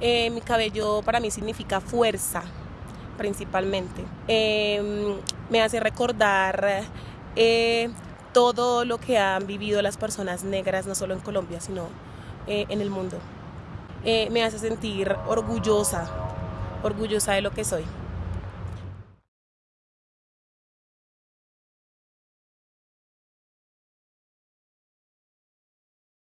Eh, mi cabello para mí significa fuerza, principalmente. Em, me hace recordar eh, todo lo que han vivido las personas negras, no solo en Colombia, sino eh, en el mundo. Eh, me hace sentir orgullosa, orgullosa de lo que soy.